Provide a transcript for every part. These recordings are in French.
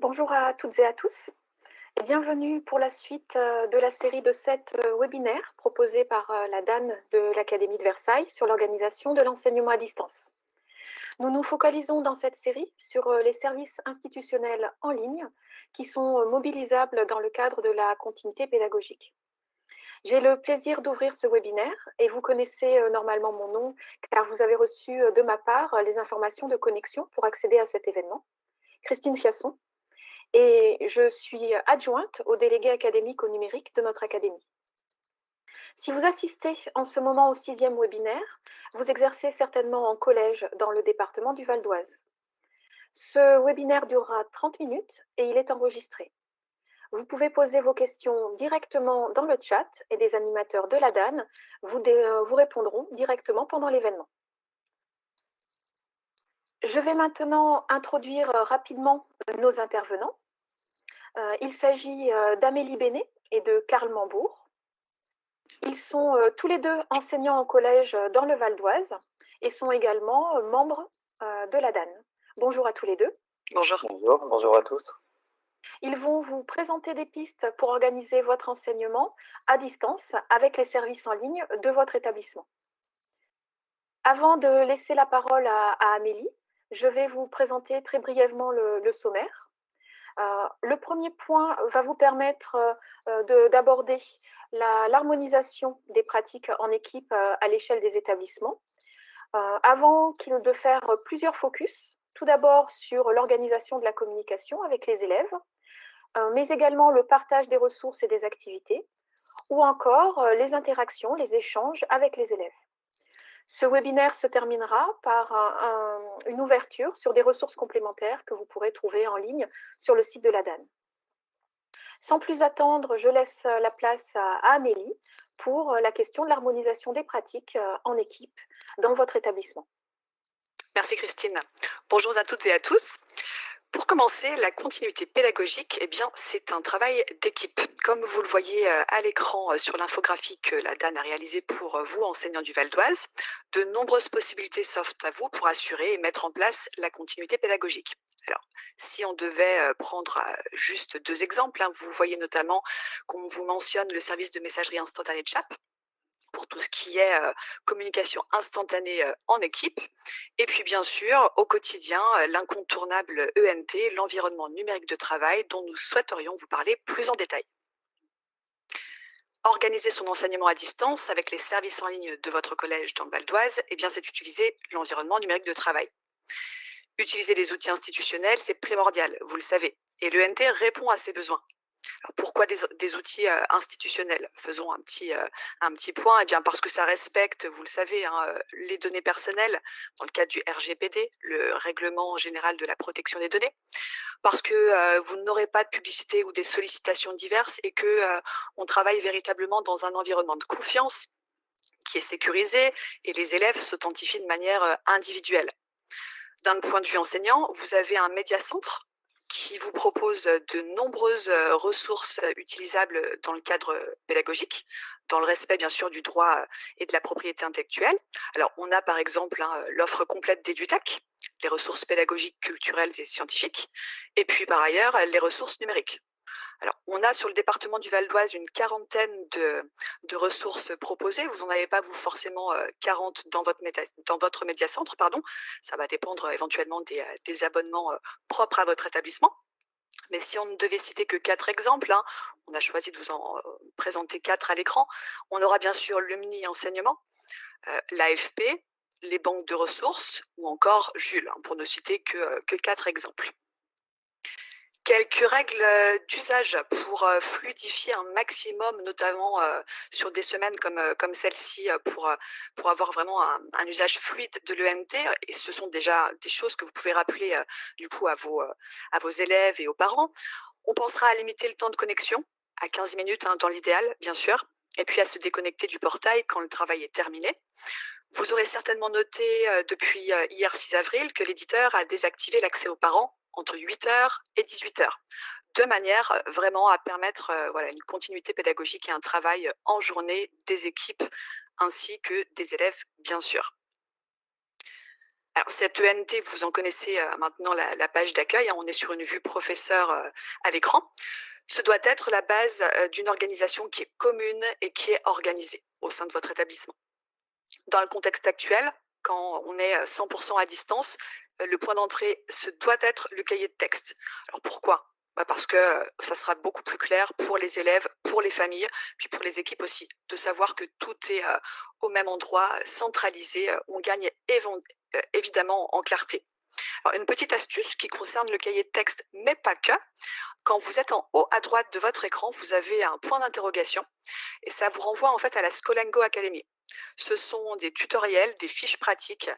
Bonjour à toutes et à tous et bienvenue pour la suite euh, de la série de sept euh, webinaires proposés par euh, la DAN de l'Académie de Versailles sur l'organisation de l'enseignement à distance. Nous nous focalisons dans cette série sur les services institutionnels en ligne qui sont mobilisables dans le cadre de la continuité pédagogique. J'ai le plaisir d'ouvrir ce webinaire et vous connaissez normalement mon nom car vous avez reçu de ma part les informations de connexion pour accéder à cet événement. Christine Fiasson, et je suis adjointe au délégué académique au numérique de notre académie. Si vous assistez en ce moment au sixième webinaire, vous exercez certainement en collège dans le département du Val d'Oise. Ce webinaire durera 30 minutes et il est enregistré. Vous pouvez poser vos questions directement dans le chat et des animateurs de la DAN vous, vous répondront directement pendant l'événement. Je vais maintenant introduire rapidement nos intervenants. Euh, il s'agit euh, d'Amélie Bénet et de Karl Mambourg. Ils sont euh, tous les deux enseignants en collège dans le Val d'Oise et sont également membres de la DAN. Bonjour à tous les deux. Bonjour. Bonjour, bonjour à tous. Ils vont vous présenter des pistes pour organiser votre enseignement à distance avec les services en ligne de votre établissement. Avant de laisser la parole à, Amélie, je vais vous présenter très brièvement le sommaire. Euh, le premier point va vous permettre euh, d'aborder l'harmonisation des pratiques en équipe euh, à l'échelle des établissements. avant de faire plusieurs focus, tout d'abord sur l'organisation de la communication avec les élèves, mais également le partage des ressources et des activités, ou encore les interactions, les échanges avec les élèves. Ce webinaire se terminera par une ouverture sur des ressources complémentaires que vous pourrez trouver en ligne sur le site de la DAN. Sans plus attendre, je laisse la place à Amélie pour la question de l'harmonisation des pratiques euh, en équipe dans votre établissement. Merci Christine. Bonjour à toutes et à tous. Pour commencer, la continuité pédagogique, eh bien, c'est un travail d'équipe. Comme vous le voyez euh, à l'écran euh, sur l'infographie que la DAN a réalisée pour euh, vous, enseignants du Val d'Oise, de nombreuses possibilités s'offrent à vous pour assurer et mettre en place la continuité pédagogique. Alors, si on devait prendre juste deux exemples, hein, vous voyez notamment qu'on vous mentionne le service de messagerie instantanée de CHAP, pour tout ce qui est communication instantanée en équipe. Et puis bien sûr, au quotidien, l'incontournable ENT, l'environnement numérique de travail, dont nous souhaiterions vous parler plus en détail. Organiser son enseignement à distance avec les services en ligne de votre collège dans le Val d'Oise, eh c'est utiliser l'environnement numérique de travail. Utiliser des outils institutionnels, c'est primordial, vous le savez, et l'ENT répond à ces besoins pourquoi des, outils institutionnels? Faisons un petit, un petit point. Eh bien, parce que ça respecte, vous le savez, hein, les données personnelles dans le cadre du RGPD, le Règlement général de la protection des données. Parce que vous n'aurez pas de publicité ou des sollicitations diverses et que on travaille véritablement dans un environnement de confiance qui est sécurisé et les élèves s'authentifient de manière individuelle. D'un point de vue enseignant, vous avez un médiacentre qui vous propose de nombreuses ressources utilisables dans le cadre pédagogique, dans le respect bien sûr du droit et de la propriété intellectuelle. Alors on a par exemple hein, l'offre complète d'EduTac, les ressources pédagogiques, culturelles et scientifiques, et puis par ailleurs les ressources numériques. Alors, on a sur le département du Val d'Oise une quarantaine de, ressources proposées. Vous n'en avez pas, vous, forcément 40 dans votre, dans votre médiacentre, pardon. Ça va dépendre éventuellement des, abonnements propres à votre établissement. Mais si on ne devait citer que quatre exemples, hein, on a choisi de vous en présenter quatre à l'écran, on aura bien sûr le mini enseignement, l'AFP, les banques de ressources ou encore Jules, hein, pour ne citer que quatre exemples quelques règles d'usage pour fluidifier un maximum, notamment sur des semaines comme, comme celle-ci, pour, pour avoir vraiment un, usage fluide de l'ENT. Et ce sont déjà des choses que vous pouvez rappeler du coup à vos, à vos élèves et aux parents. On pensera à limiter le temps de connexion à 15 minutes hein, dans l'idéal, bien sûr, et puis à se déconnecter du portail quand le travail est terminé. Vous aurez certainement noté depuis hier 6 avril que l'éditeur a désactivé l'accès aux parents entre 8h et 18h, de manière vraiment à permettre voilà, une continuité pédagogique et un travail en journée des équipes ainsi que des élèves, bien sûr. Alors cette ENT, vous en connaissez maintenant la, page d'accueil, hein. on est sur une vue professeur à l'écran. Ce doit être la base d'une organisation qui est commune et qui est organisée au sein de votre établissement. Dans le contexte actuel, quand on est 100% à distance, le point d'entrée, ce doit être le cahier de texte. Alors pourquoi? Bah, Parce que ça sera beaucoup plus clair pour les élèves, pour les familles, puis pour les équipes aussi, de savoir que tout est au même endroit, centralisé. On gagne évidemment en clarté. Une petite astuce qui concerne le cahier de texte, mais pas que. Quand vous êtes en haut à droite de votre écran, vous avez un point d'interrogation et ça vous renvoie en fait à la Scolango Academy. Ce sont des tutoriels, des fiches pratiques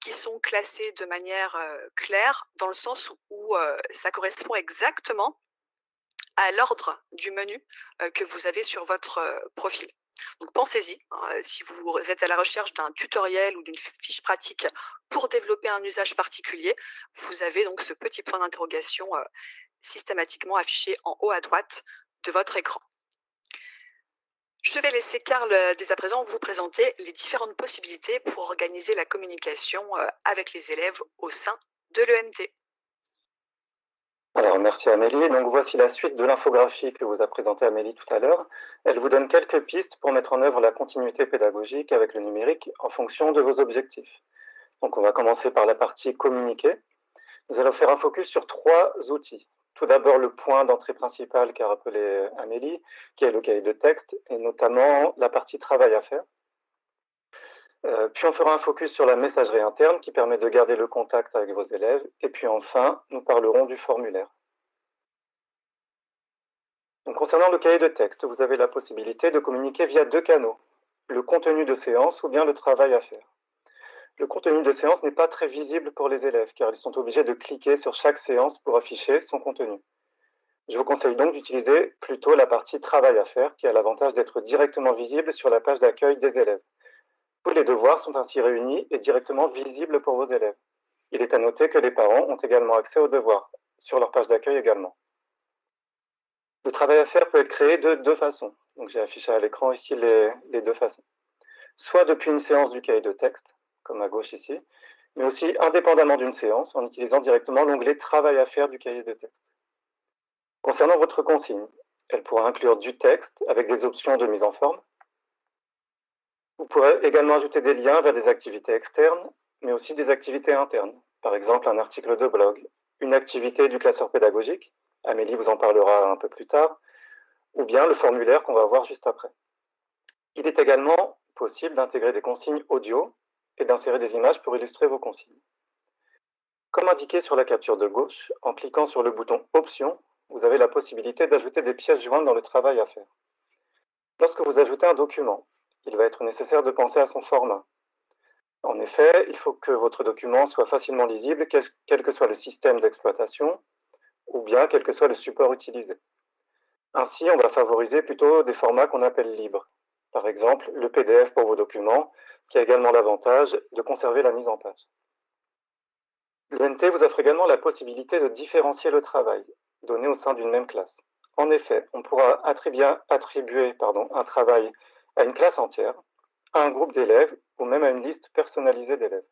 qui sont classées de manière claire dans le sens où ça correspond exactement à l'ordre du menu que vous avez sur votre profil. Donc pensez-y, hein, si vous êtes à la recherche d'un tutoriel ou d'une fiche pratique pour développer un usage particulier, vous avez donc ce petit point d'interrogation systématiquement affiché en haut à droite de votre écran. Je vais laisser Karl dès à présent vous présenter les différentes possibilités pour organiser la communication avec les élèves au sein de l'ENT. Alors, merci Amélie. Donc, voici la suite de l'infographie que vous a présentée Amélie tout à l'heure. Elle vous donne quelques pistes pour mettre en œuvre la continuité pédagogique avec le numérique en fonction de vos objectifs. Donc, on va commencer par la partie communiquer. Nous allons faire un focus sur trois outils. Tout d'abord, le point d'entrée principal qu'a rappelé Amélie, qui est le cahier de texte, et notamment la partie travail à faire. Euh, puis on fera un focus sur la messagerie interne qui permet de garder le contact avec vos élèves. Et puis enfin, nous parlerons du formulaire. concernant le cahier de texte, vous avez la possibilité de communiquer via deux canaux, le contenu de séance ou bien le travail à faire. Le contenu de séance n'est pas très visible pour les élèves car ils sont obligés de cliquer sur chaque séance pour afficher son contenu. Je vous conseille donc d'utiliser plutôt la partie travail à faire qui a l'avantage d'être directement visible sur la page d'accueil des élèves. Tous les devoirs sont ainsi réunis et directement visibles pour vos élèves. Il est à noter que les parents ont également accès aux devoirs, sur leur page d'accueil également. Le travail à faire peut être créé de deux façons. J'ai affiché à l'écran ici les, deux façons. Soit depuis une séance du cahier de texte, comme à gauche ici, mais aussi indépendamment d'une séance, en utilisant directement l'onglet Travail à faire du cahier de texte. Concernant votre consigne, elle pourra inclure du texte avec des options de mise en forme, vous pourrez également ajouter des liens vers des activités externes, mais aussi des activités internes. Par exemple, un article de blog, une activité du classeur pédagogique, Amélie vous en parlera un peu plus tard, ou bien le formulaire qu'on va voir juste après. Il est également possible d'intégrer des consignes audio et d'insérer des images pour illustrer vos consignes. Comme indiqué sur la capture de gauche, en cliquant sur le bouton Options, vous avez la possibilité d'ajouter des pièces jointes dans le travail à faire. Lorsque vous ajoutez un document, il va être nécessaire de penser à son format. En effet, il faut que votre document soit facilement lisible, quel que soit le système d'exploitation, ou bien quel que soit le support utilisé. Ainsi, on va favoriser plutôt des formats qu'on appelle libres. Par exemple, le PDF pour vos documents, qui a également l'avantage de conserver la mise en page. L'UNT vous offre également la possibilité de différencier le travail, donné au sein d'une même classe. En effet, on pourra attribuer, un travail à une classe entière, à un groupe d'élèves ou même à une liste personnalisée d'élèves.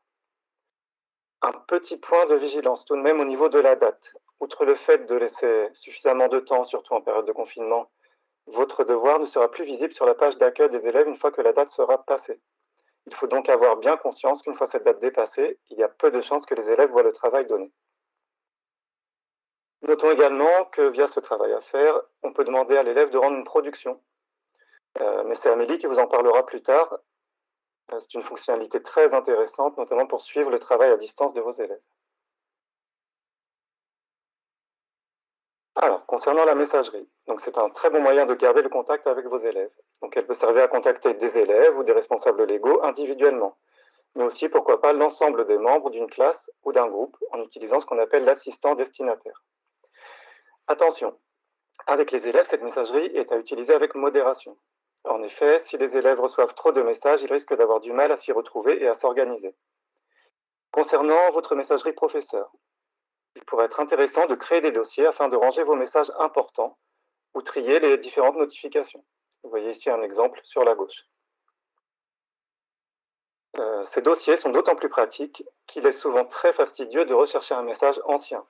Un petit point de vigilance tout de même au niveau de la date. Outre le fait de laisser suffisamment de temps, surtout en période de confinement, votre devoir ne sera plus visible sur la page d'accueil des élèves une fois que la date sera passée. Il faut donc avoir bien conscience qu'une fois cette date dépassée, il y a peu de chances que les élèves voient le travail donné. Notons également que via ce travail à faire, on peut demander à l'élève de rendre une production euh, mais c'est Amélie qui vous en parlera plus tard. Euh, c'est une fonctionnalité très intéressante, notamment pour suivre le travail à distance de vos élèves. Alors, concernant la messagerie, c'est un très bon moyen de garder le contact avec vos élèves. Donc, elle peut servir à contacter des élèves ou des responsables légaux individuellement, mais aussi, pourquoi pas, l'ensemble des membres d'une classe ou d'un groupe en utilisant ce qu'on appelle l'assistant destinataire. Attention, avec les élèves, cette messagerie est à utiliser avec modération. En effet, si les élèves reçoivent trop de messages, ils risquent d'avoir du mal à s'y retrouver et à s'organiser. Concernant votre messagerie professeur, il pourrait être intéressant de créer des dossiers afin de ranger vos messages importants ou trier les différentes notifications. Vous voyez ici un exemple sur la gauche. Euh, ces dossiers sont d'autant plus pratiques qu'il est souvent très fastidieux de rechercher un message ancien,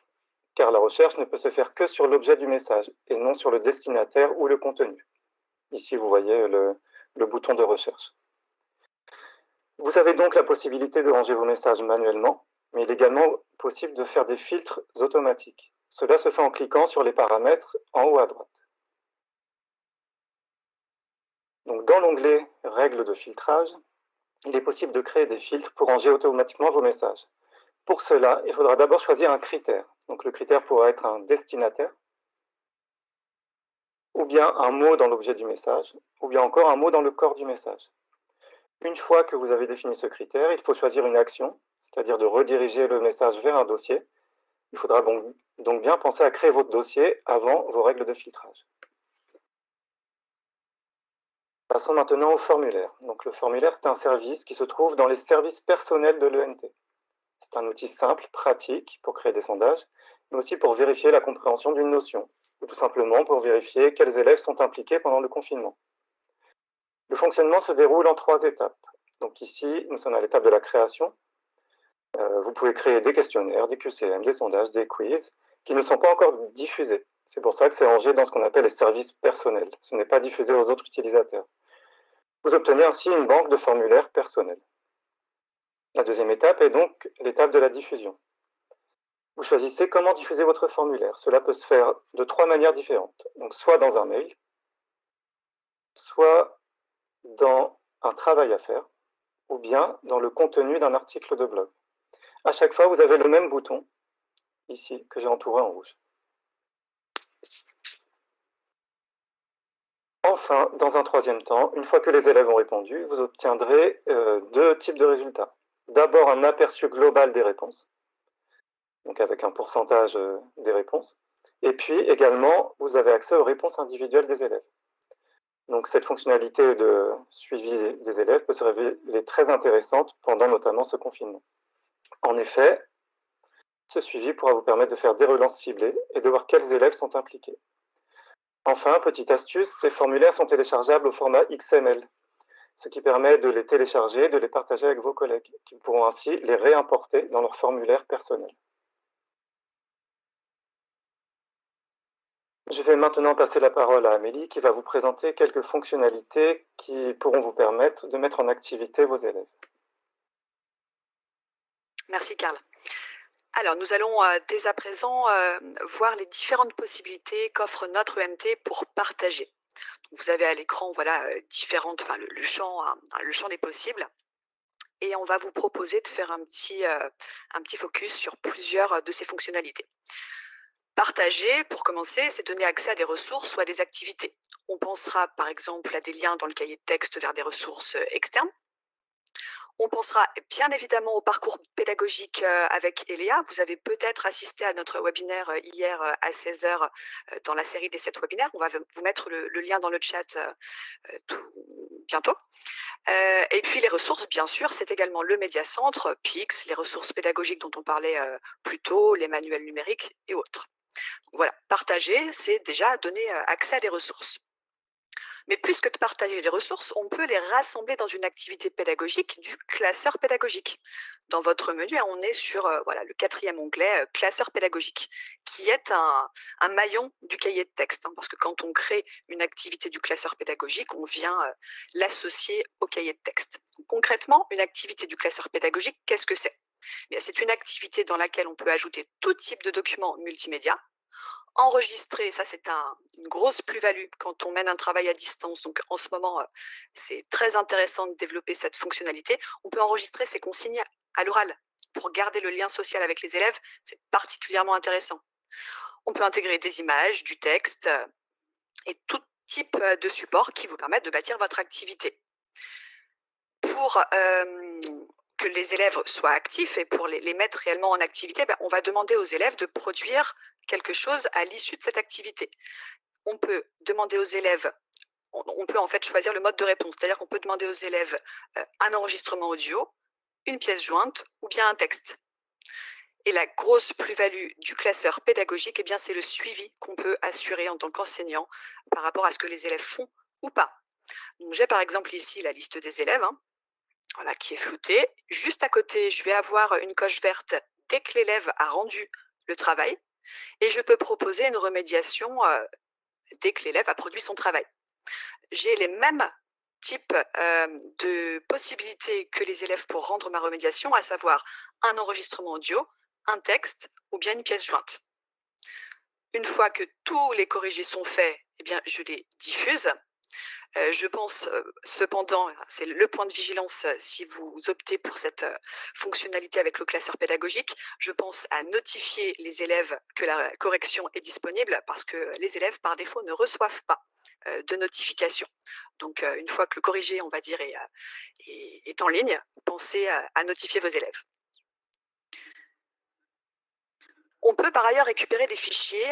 car la recherche ne peut se faire que sur l'objet du message et non sur le destinataire ou le contenu. Ici, vous voyez le, le bouton de recherche. Vous avez donc la possibilité de ranger vos messages manuellement, mais il est également possible de faire des filtres automatiques. Cela se fait en cliquant sur les paramètres en haut à droite. Donc, dans l'onglet « Règles de filtrage », il est possible de créer des filtres pour ranger automatiquement vos messages. Pour cela, il faudra d'abord choisir un critère. Donc, le critère pourra être un destinataire, ou bien un mot dans l'objet du message, ou bien encore un mot dans le corps du message. Une fois que vous avez défini ce critère, il faut choisir une action, c'est-à-dire de rediriger le message vers un dossier. Il faudra donc bien penser à créer votre dossier avant vos règles de filtrage. Passons maintenant au formulaire. Donc, le formulaire, c'est un service qui se trouve dans les services personnels de l'ENT. C'est un outil simple, pratique pour créer des sondages, mais aussi pour vérifier la compréhension d'une notion, ou tout simplement pour vérifier quels élèves sont impliqués pendant le confinement. Le fonctionnement se déroule en trois étapes. Donc ici, nous sommes à l'étape de la création. Euh, vous pouvez créer des questionnaires, des QCM, des sondages, des quiz, qui ne sont pas encore diffusés. C'est pour ça que c'est rangé dans ce qu'on appelle les services personnels. Ce n'est pas diffusé aux autres utilisateurs. Vous obtenez ainsi une banque de formulaires personnels. La deuxième étape est donc l'étape de la diffusion. Vous choisissez comment diffuser votre formulaire. Cela peut se faire de trois manières différentes. Donc, soit dans un mail, soit dans un travail à faire, ou bien dans le contenu d'un article de blog. À chaque fois, vous avez le même bouton, ici, que j'ai entouré en rouge. Enfin, dans un troisième temps, une fois que les élèves ont répondu, vous obtiendrez euh, deux types de résultats. D'abord, un aperçu global des réponses, donc avec un pourcentage euh, des réponses. Et puis également, vous avez accès aux réponses individuelles des élèves. Donc cette fonctionnalité de suivi des élèves peut se révéler très intéressante pendant notamment ce confinement. En effet, ce suivi pourra vous permettre de faire des relances ciblées et de voir quels élèves sont impliqués. Enfin, petite astuce, ces formulaires sont téléchargeables au format XML, ce qui permet de les télécharger et de les partager avec vos collègues, qui pourront ainsi les réimporter dans leur formulaire personnel. Je vais maintenant passer la parole à Amélie qui va vous présenter quelques fonctionnalités qui pourront vous permettre de mettre en activité vos élèves. Merci Carl. Alors, nous allons euh, dès à présent euh, voir les différentes possibilités qu'offre notre ENT pour partager. vous avez à l'écran voilà, euh, différentes, enfin, le, champ, hein, le champ des possibles. Et on va vous proposer de faire un petit, un petit focus sur plusieurs de ces fonctionnalités. Partager, pour commencer, c'est donner accès à des ressources ou à des activités. On pensera par exemple à des liens dans le cahier de texte vers des ressources externes. On pensera bien évidemment au parcours pédagogique euh, avec Eléa. Vous avez peut-être assisté à notre webinaire euh, hier à 16h dans la série des 7 webinaires. On va vous mettre le, lien dans le chat tout bientôt. et puis les ressources, bien sûr, c'est également le médiacentre, PIX, les ressources pédagogiques dont on parlait plus tôt, les manuels numériques et autres. Voilà, partager, c'est déjà donner accès à des ressources. Mais plus que de partager les ressources, on peut les rassembler dans une activité pédagogique du classeur pédagogique. Dans votre menu, on est sur voilà, le quatrième onglet, classeur pédagogique, qui est un, maillon du cahier de texte. Hein, parce que quand on crée une activité du classeur pédagogique, on vient l'associer au cahier de texte. concrètement, une activité du classeur pédagogique, qu'est-ce que c'est? C'est une activité dans laquelle on peut ajouter tout type de documents multimédia, enregistrer, ça c'est une grosse plus-value quand on mène un travail à distance. Donc en ce moment, euh, c'est très intéressant de développer cette fonctionnalité. On peut enregistrer ses consignes à l'oral pour garder le lien social avec les élèves. C'est particulièrement intéressant. On peut intégrer des images, du texte euh, et tout type euh, de support qui vous permettent de bâtir votre activité. Pour que les élèves soient actifs et pour les, mettre réellement en activité, ben, on va demander aux élèves de produire quelque chose à l'issue de cette activité. On peut demander aux élèves, on, peut en fait choisir le mode de réponse, c'est-à-dire qu'on peut demander aux élèves euh, un enregistrement audio, une pièce jointe ou bien un texte. Et la grosse plus-value du classeur pédagogique, eh c'est le suivi qu'on peut assurer en tant qu'enseignant par rapport à ce que les élèves font ou pas. J'ai par exemple ici la liste des élèves. Hein. voilà, qui est floutée. Juste à côté, je vais avoir une coche verte dès que l'élève a rendu le travail. Et je peux proposer une remédiation dès que l'élève a produit son travail. J'ai les mêmes types de possibilités que les élèves pour rendre ma remédiation, à savoir un enregistrement audio, un texte ou bien une pièce jointe. Une fois que tous les corrigés sont faits, eh bien, je les diffuse. Je pense cependant, c'est le point de vigilance si vous optez pour cette fonctionnalité avec le classeur pédagogique, je pense à notifier les élèves que la correction est disponible parce que les élèves par défaut ne reçoivent pas de notification. Donc une fois que le corrigé, on va dire, est, en ligne, pensez à notifier vos élèves. On peut par ailleurs récupérer des fichiers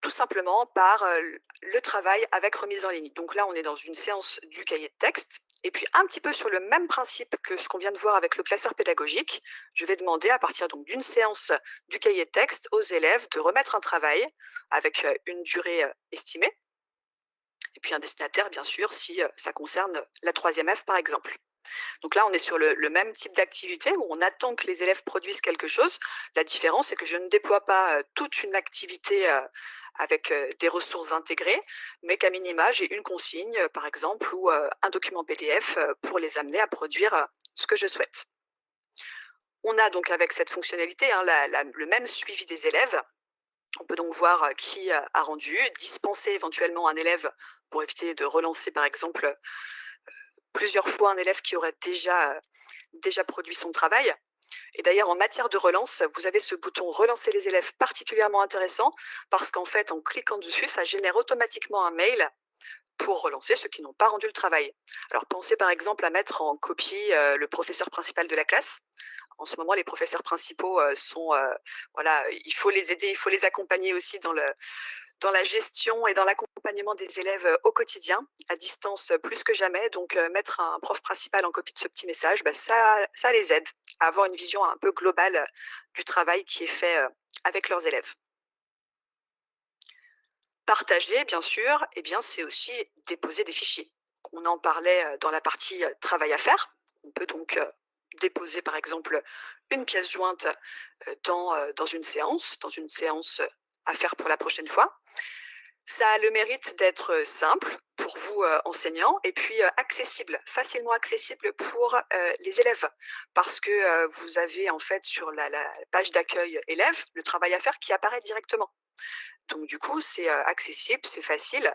tout simplement par le travail avec remise en ligne. Donc là, on est dans une séance du cahier de texte. Et puis un petit peu sur le même principe que ce qu'on vient de voir avec le classeur pédagogique, je vais demander à partir d'une séance du cahier de texte aux élèves de remettre un travail avec une durée estimée. Et puis un destinataire, bien sûr, si ça concerne la troisième F, par exemple. Donc là, on est sur le, même type d'activité où on attend que les élèves produisent quelque chose. La différence, c'est que je ne déploie pas toute une activité avec des ressources intégrées, mais qu'à minima, j'ai une consigne, par exemple, ou un document PDF pour les amener à produire ce que je souhaite. On a donc avec cette fonctionnalité hein, le même suivi des élèves. On peut donc voir qui a rendu, dispenser éventuellement un élève pour éviter de relancer, par exemple, plusieurs fois un élève qui aurait déjà, déjà produit son travail. Et d'ailleurs, en matière de relance, vous avez ce bouton « Relancer les élèves » particulièrement intéressant parce qu'en fait, en cliquant dessus, ça génère automatiquement un mail pour relancer ceux qui n'ont pas rendu le travail. Alors, pensez par exemple à mettre en copie le professeur principal de la classe. En ce moment, les professeurs principaux sont, voilà, il faut les aider, il faut les accompagner aussi dans le, dans la gestion et dans l'accompagnement des élèves au quotidien, à distance plus que jamais. Donc, mettre un prof principal en copie de ce petit message, bah, ça, ça les aide à avoir une vision un peu globale du travail qui est fait avec leurs élèves. Partager, bien sûr, eh bien, c'est aussi déposer des fichiers. On en parlait dans la partie travail à faire. On peut donc déposer, par exemple, une pièce jointe dans, dans une séance, dans une séance à faire pour la prochaine fois. Ça a le mérite d'être simple pour vous enseignants et puis accessible, facilement accessible pour les élèves parce que vous avez en fait sur la, page d'accueil élève le travail à faire qui apparaît directement. Donc du coup, c'est accessible, c'est facile.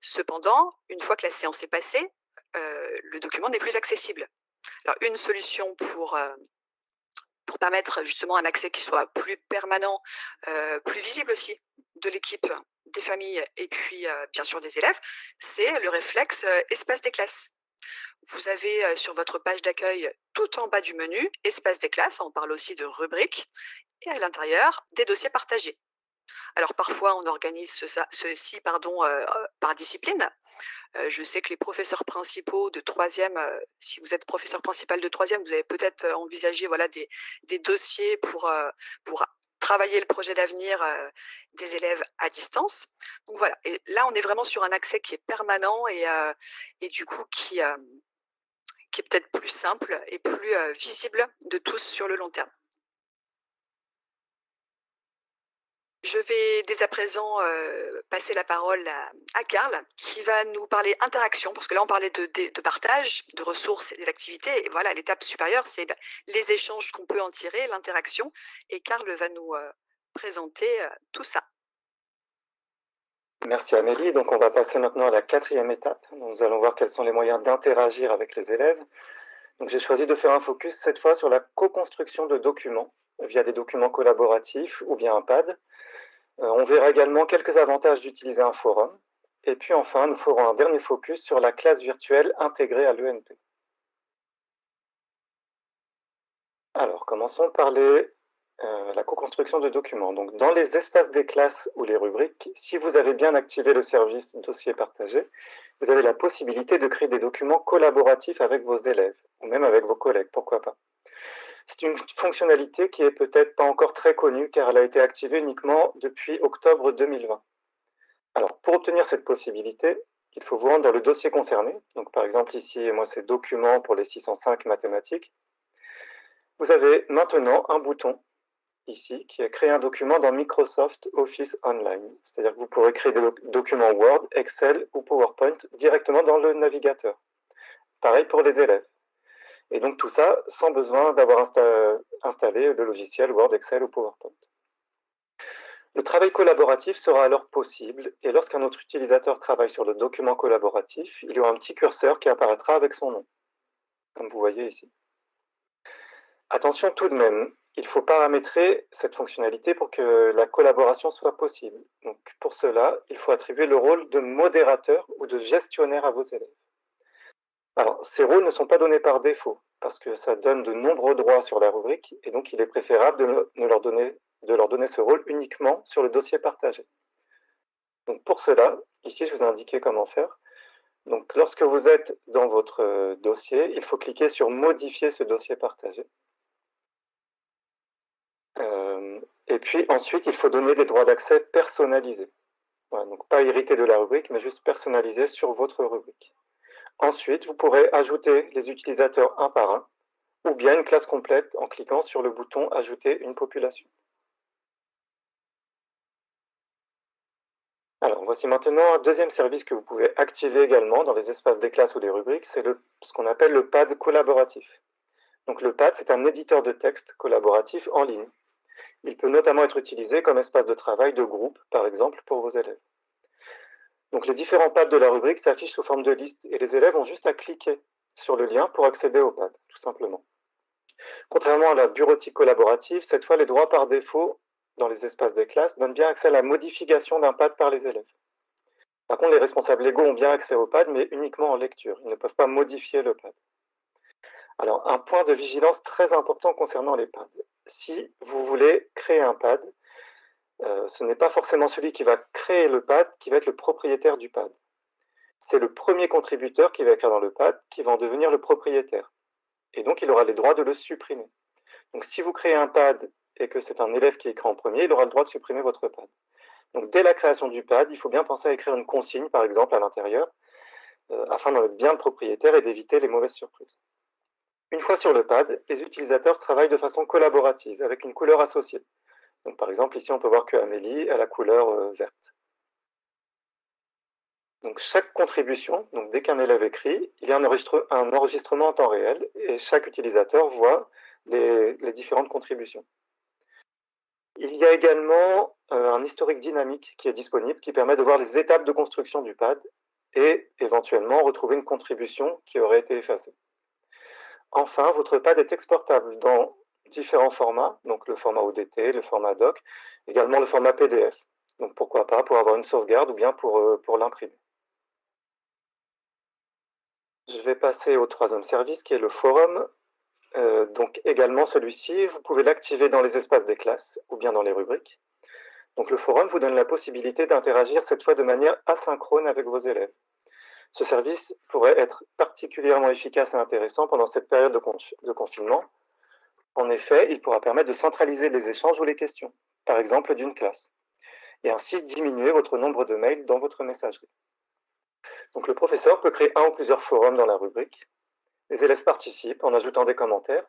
Cependant, une fois que la séance est passée, le document n'est plus accessible. Alors une solution pour pour permettre justement un accès qui soit plus permanent, plus visible aussi de l'équipe, des familles et puis bien sûr des élèves, c'est le réflexe espace des classes. Vous avez sur votre page d'accueil tout en bas du menu espace des classes, on parle aussi de rubriques, et à l'intérieur des dossiers partagés. Alors parfois on organise ceci pardon, par discipline, je sais que les professeurs principaux de troisième, si vous êtes professeur principal de troisième, vous avez peut-être envisagé voilà, des, dossiers pour, pour travailler le projet d'avenir des élèves à distance. Donc voilà, et là on est vraiment sur un accès qui est permanent et, et du coup qui, qui est peut-être plus simple et plus visible de tous sur le long terme. Je vais dès à présent passer la parole à, Karl, qui va nous parler interaction, parce que là on parlait de, partage, de ressources et d'activités, et voilà, l'étape supérieure, c'est bah, les échanges qu'on peut en tirer, l'interaction, et Karl va nous présenter tout ça. Merci Amélie, donc on va passer maintenant à la quatrième étape, nous allons voir quels sont les moyens d'interagir avec les élèves. Donc j'ai choisi de faire un focus cette fois sur la co-construction de documents, via des documents collaboratifs ou bien un pad, euh, on verra également quelques avantages d'utiliser un forum. Et puis enfin, nous ferons un dernier focus sur la classe virtuelle intégrée à l'ENT. Alors, commençons par euh, la co-construction de documents. Donc, dans les espaces des classes ou les rubriques, si vous avez bien activé le service dossier partagé, vous avez la possibilité de créer des documents collaboratifs avec vos élèves, ou même avec vos collègues, pourquoi pas. C'est une fonctionnalité qui est peut-être pas encore très connue car elle a été activée uniquement depuis octobre 2020. Alors, pour obtenir cette possibilité, il faut vous rendre dans le dossier concerné. Donc, par exemple, ici, moi, c'est Documents pour les 605 mathématiques. Vous avez maintenant un bouton ici qui est créer un document dans Microsoft Office Online. C'est-à-dire que vous pourrez créer des documents Word, Excel ou PowerPoint directement dans le navigateur. Pareil pour les élèves. Et donc tout ça sans besoin d'avoir installé le logiciel Word, Excel ou PowerPoint. Le travail collaboratif sera alors possible et lorsqu'un autre utilisateur travaille sur le document collaboratif, il y aura un petit curseur qui apparaîtra avec son nom, comme vous voyez ici. Attention tout de même, il faut paramétrer cette fonctionnalité pour que la collaboration soit possible. Donc pour cela, il faut attribuer le rôle de modérateur ou de gestionnaire à vos élèves. Alors, ces rôles ne sont pas donnés par défaut, parce que ça donne de nombreux droits sur la rubrique, et donc il est préférable de, leur, donner, de leur donner ce rôle uniquement sur le dossier partagé. Donc pour cela, ici je vous ai indiqué comment faire. Donc lorsque vous êtes dans votre euh, dossier, il faut cliquer sur « Modifier ce dossier partagé ». Euh, et puis ensuite, il faut donner des droits d'accès personnalisés. donc pas hériter de la rubrique, mais juste personnalisés sur votre rubrique. Ensuite, vous pourrez ajouter les utilisateurs un par un, ou bien une classe complète en cliquant sur le bouton « Ajouter une population ». Alors, voici maintenant un deuxième service que vous pouvez activer également dans les espaces des classes ou des rubriques, c'est ce qu'on appelle le pad collaboratif. Donc le pad, c'est un éditeur de texte collaboratif en ligne. Il peut notamment être utilisé comme espace de travail de groupe, par exemple, pour vos élèves. Donc les différents pads de la rubrique s'affichent sous forme de liste et les élèves ont juste à cliquer sur le lien pour accéder au pad, tout simplement. Contrairement à la bureautique collaborative, cette fois les droits par défaut dans les espaces des classes donnent bien accès à la modification d'un pad par les élèves. Par contre, les responsables légaux ont bien accès au pad, mais uniquement en lecture. Ils ne peuvent pas modifier le pad. Alors, un point de vigilance très important concernant les pads. Si vous voulez créer un pad, euh, ce n'est pas forcément celui qui va créer le pad qui va être le propriétaire du pad. C'est le premier contributeur qui va écrire dans le pad qui va en devenir le propriétaire. Et donc, il aura les droits de le supprimer. Donc, si vous créez un pad et que c'est un élève qui écrit en premier, il aura le droit de supprimer votre pad. Donc, dès la création du pad, il faut bien penser à écrire une consigne, par exemple, à l'intérieur, euh, afin d'en être bien le propriétaire et d'éviter les mauvaises surprises. Une fois sur le pad, les utilisateurs travaillent de façon collaborative, avec une couleur associée. Donc, par exemple, ici, on peut voir que Amélie a la couleur euh, verte. Donc, chaque contribution, donc dès qu'un élève écrit, il y a un, enregistrement en temps réel et chaque utilisateur voit les, différentes contributions. Il y a également euh, un historique dynamique qui est disponible, qui permet de voir les étapes de construction du pad et éventuellement retrouver une contribution qui aurait été effacée. Enfin, votre pad est exportable dans différents formats, donc le format ODT, le format doc, également le format PDF. Donc pourquoi pas pour avoir une sauvegarde ou bien pour, euh, pour l'imprimer. Je vais passer au troisième service qui est le forum. Euh, donc également celui-ci, vous pouvez l'activer dans les espaces des classes ou bien dans les rubriques. Donc le forum vous donne la possibilité d'interagir cette fois de manière asynchrone avec vos élèves. Ce service pourrait être particulièrement efficace et intéressant pendant cette période de confinement, en effet, il pourra permettre de centraliser les échanges ou les questions, par exemple d'une classe, et ainsi diminuer votre nombre de mails dans votre messagerie. Donc le professeur peut créer un ou plusieurs forums dans la rubrique. Les élèves participent en ajoutant des commentaires.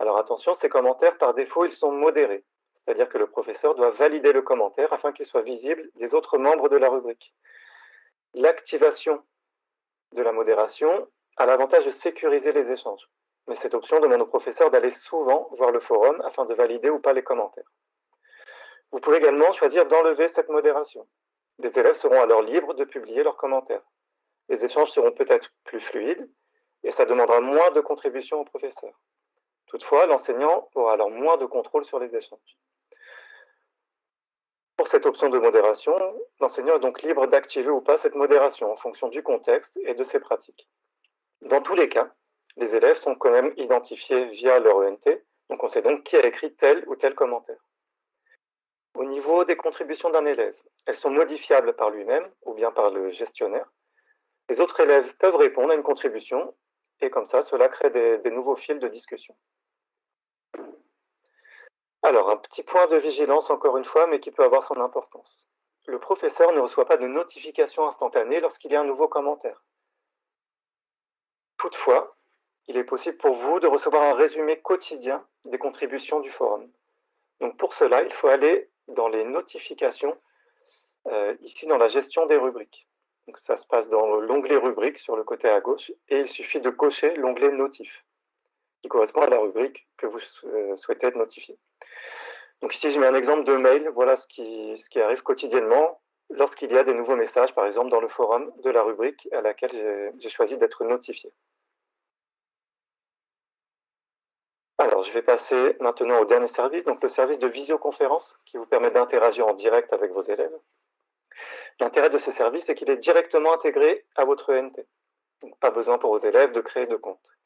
Alors attention, ces commentaires, par défaut, ils sont modérés, c'est-à-dire que le professeur doit valider le commentaire afin qu'il soit visible des autres membres de la rubrique. L'activation de la modération a l'avantage de sécuriser les échanges mais cette option demande au professeur d'aller souvent voir le forum afin de valider ou pas les commentaires. Vous pouvez également choisir d'enlever cette modération. Les élèves seront alors libres de publier leurs commentaires. Les échanges seront peut-être plus fluides et ça demandera moins de contributions au professeur. Toutefois, l'enseignant aura alors moins de contrôle sur les échanges. Pour cette option de modération, l'enseignant est donc libre d'activer ou pas cette modération en fonction du contexte et de ses pratiques. Dans tous les cas, les élèves sont quand même identifiés via leur ENT, donc on sait donc qui a écrit tel ou tel commentaire. Au niveau des contributions d'un élève, elles sont modifiables par lui-même ou bien par le gestionnaire. Les autres élèves peuvent répondre à une contribution et comme ça, cela crée des, nouveaux fils de discussion. Alors, un petit point de vigilance encore une fois, mais qui peut avoir son importance. le professeur ne reçoit pas de notification instantanée lorsqu'il y a un nouveau commentaire. Toutefois, il est possible pour vous de recevoir un résumé quotidien des contributions du forum. Donc pour cela, il faut aller dans les notifications, euh, ici dans la gestion des rubriques. Ça se passe dans l'onglet rubrique sur le côté à gauche, et il suffit de cocher l'onglet notif, qui correspond à la rubrique que vous euh, souhaitez être notifié. Donc ici, j'ai mis un exemple de mail. Voilà ce qui, ce qui arrive quotidiennement lorsqu'il y a des nouveaux messages, par exemple dans le forum de la rubrique à laquelle j'ai choisi d'être notifié. Je vais passer maintenant au dernier service, donc le service de visioconférence qui vous permet d'interagir en direct avec vos élèves. L'intérêt de ce service, c'est qu'il est directement intégré à votre ENT. Pas besoin pour vos élèves de créer de compte.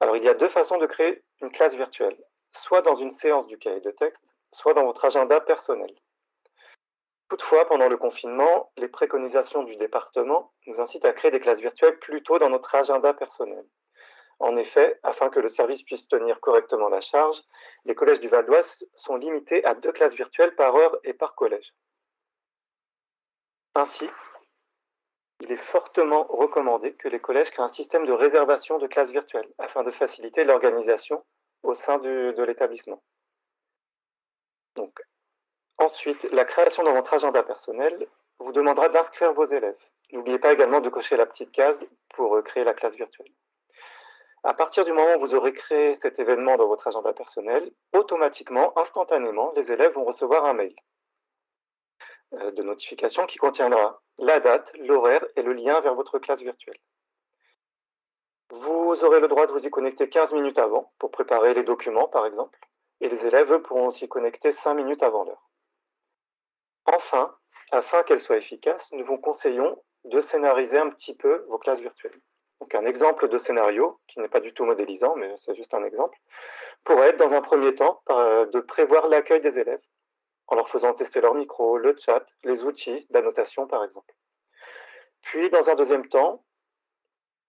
Alors, il y a deux façons de créer une classe virtuelle, soit dans une séance du cahier de texte, soit dans votre agenda personnel. Toutefois, pendant le confinement, les préconisations du département nous incitent à créer des classes virtuelles plutôt dans notre agenda personnel. En effet, afin que le service puisse tenir correctement la charge, les collèges du Val d'Oise sont limités à deux classes virtuelles par heure et par collège. Ainsi, il est fortement recommandé que les collèges créent un système de réservation de classes virtuelles afin de faciliter l'organisation au sein de l'établissement. Ensuite, la création dans votre agenda personnel vous demandera d'inscrire vos élèves. N'oubliez pas également de cocher la petite case pour euh, créer la classe virtuelle. À partir du moment où vous aurez créé cet événement dans votre agenda personnel, automatiquement, instantanément, les élèves vont recevoir un mail euh, de notification qui contiendra la date, l'horaire et le lien vers votre classe virtuelle. Vous aurez le droit de vous y connecter 15 minutes avant pour préparer les documents, par exemple, et les élèves pourront s'y connecter 5 minutes avant l'heure. Enfin, afin qu'elles soient efficaces, nous vous conseillons de scénariser un petit peu vos classes virtuelles. Donc un exemple de scénario, qui n'est pas du tout modélisant, mais c'est juste un exemple, pourrait être dans un premier temps de prévoir l'accueil des élèves, en leur faisant tester leur micro, le chat, les outils d'annotation par exemple. Puis dans un deuxième temps,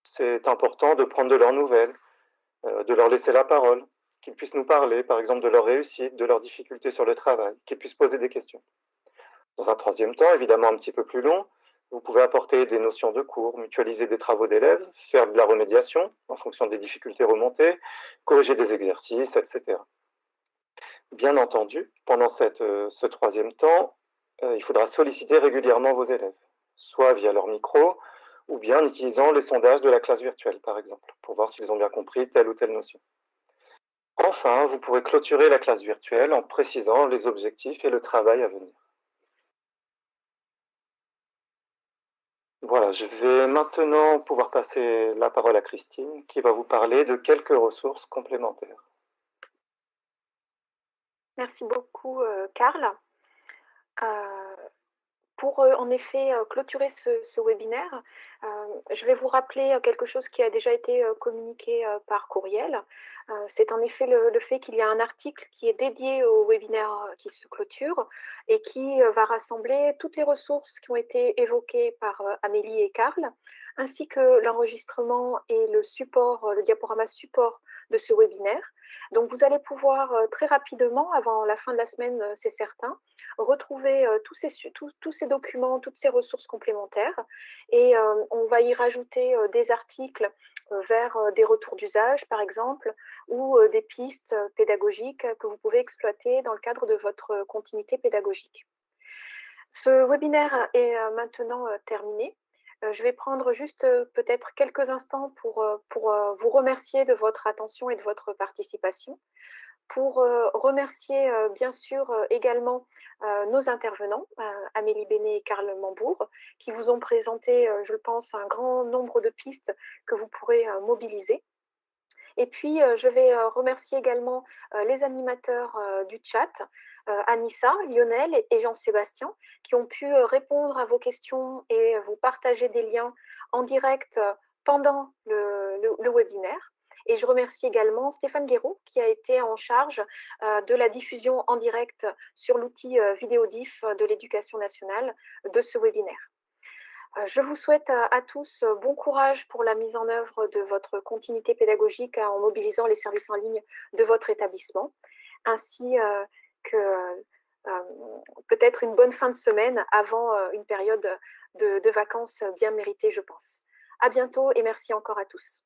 c'est important de prendre de leurs nouvelles, euh, de leur laisser la parole, qu'ils puissent nous parler par exemple de leur réussite, de leurs difficultés sur le travail, qu'ils puissent poser des questions. Dans un troisième temps, évidemment un petit peu plus long, vous pouvez apporter des notions de cours, mutualiser des travaux d'élèves, faire de la remédiation en fonction des difficultés remontées, corriger des exercices, etc. Bien entendu, pendant euh, ce troisième temps, euh, il faudra solliciter régulièrement vos élèves, soit via leur micro, ou bien en utilisant les sondages de la classe virtuelle, par exemple, pour voir s'ils ont bien compris telle ou telle notion. Enfin, vous pourrez clôturer la classe virtuelle en précisant les objectifs et le travail à venir. Voilà, je vais maintenant pouvoir passer la parole à Christine qui va vous parler de quelques ressources complémentaires. Merci beaucoup, euh, Karl. Euh, pour euh, en effet clôturer ce, webinaire, je vais vous rappeler quelque chose qui a déjà été communiqué par courriel. C'est en effet le, fait qu'il y a un article qui est dédié au webinaire qui se clôture et qui va rassembler toutes les ressources qui ont été évoquées par Amélie et Karl, ainsi que l'enregistrement et le support, le diaporama support de ce webinaire. Donc, vous allez pouvoir euh, très rapidement, avant la fin de la semaine, euh, c'est certain, retrouver euh, tous, ces, tous, ces, documents, toutes ces ressources complémentaires. Et on va y rajouter des articles vers des retours d'usage, par exemple, ou des pistes pédagogiques que vous pouvez exploiter dans le cadre de votre continuité pédagogique. Ce webinaire est maintenant terminé. Euh, je vais prendre juste euh, peut-être quelques instants pour, euh, pour vous remercier de votre attention et de votre participation, pour remercier bien sûr également nos intervenants, Amélie Bénet et Karl Mambourg, qui vous ont présenté, je pense, un grand nombre de pistes que vous pourrez mobiliser. Et puis, je vais remercier également les animateurs du chat, Anissa, Lionel et Jean-Sébastien, qui ont pu euh, répondre à vos questions et vous partager des liens en direct euh, pendant le, webinaire. Et je remercie également Stéphane Guéraud qui a été en charge de la diffusion en direct sur l'outil Vidéodif de l'éducation nationale de ce webinaire. Je vous souhaite à tous bon courage pour la mise en œuvre de votre continuité pédagogique en mobilisant les services en ligne de votre établissement, ainsi que peut-être une bonne fin de semaine avant une période de, de vacances bien méritée, je pense. À bientôt et merci encore à tous.